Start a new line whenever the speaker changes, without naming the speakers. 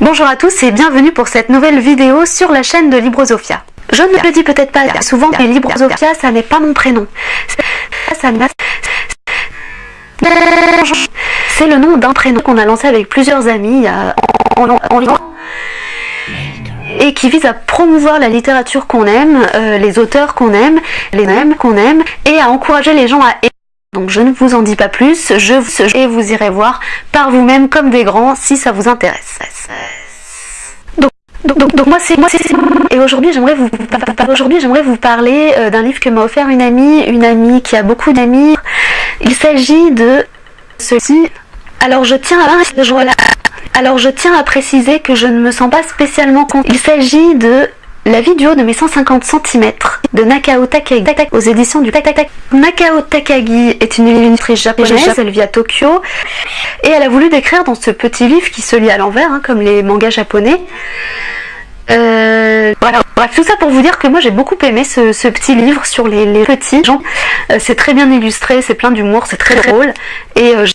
Bonjour à tous et bienvenue pour cette nouvelle vidéo sur la chaîne de Librosofia. Je ne le dis peut-être pas souvent, mais Librosofia, ça n'est pas mon prénom. C'est le nom d'un prénom qu'on a lancé avec plusieurs amis et qui vise à promouvoir la littérature qu'on aime, euh, les auteurs qu'on aime, les qu'on aime, et à encourager les gens à. Donc je ne vous en dis pas plus, je vous, et vous irez voir par vous-même comme des grands si ça vous intéresse. Donc, donc, moi c'est moi c'est et aujourd'hui j'aimerais vous aujourd'hui j'aimerais vous parler euh, d'un livre que m'a offert une amie, une amie qui a beaucoup d'amis. Il s'agit de ceci. Alors je tiens à. Alors je tiens à préciser que je ne me sens pas spécialement compte. Il s'agit de la vidéo de mes 150 cm de Nakao Takagi aux éditions du Tak Nakao Takagi est une illustratrice japonaise, elle vit à Tokyo et elle a voulu décrire dans ce petit livre qui se lit à l'envers, hein, comme les mangas japonais. Euh, voilà, bref, tout ça pour vous dire que moi j'ai beaucoup aimé ce, petit livre sur les, petits gens. Euh, c'est très bien illustré, c'est plein d'humour, c'est très drôle. Et euh,